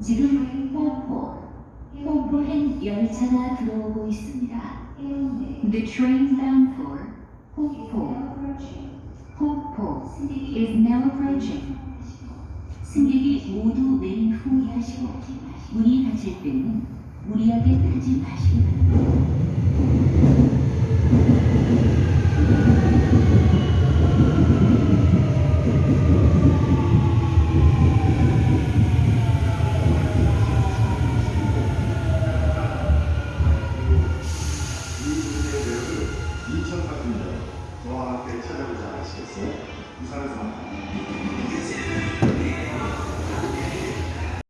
지금 포포, 포포행 열차가 들어오고 있습니다. The train bound for 호포 호포 is now approaching. 승객이 모두 내린 후 하시고 문이 닫힐 때는 무리하게 타지 마시기 바랍니다.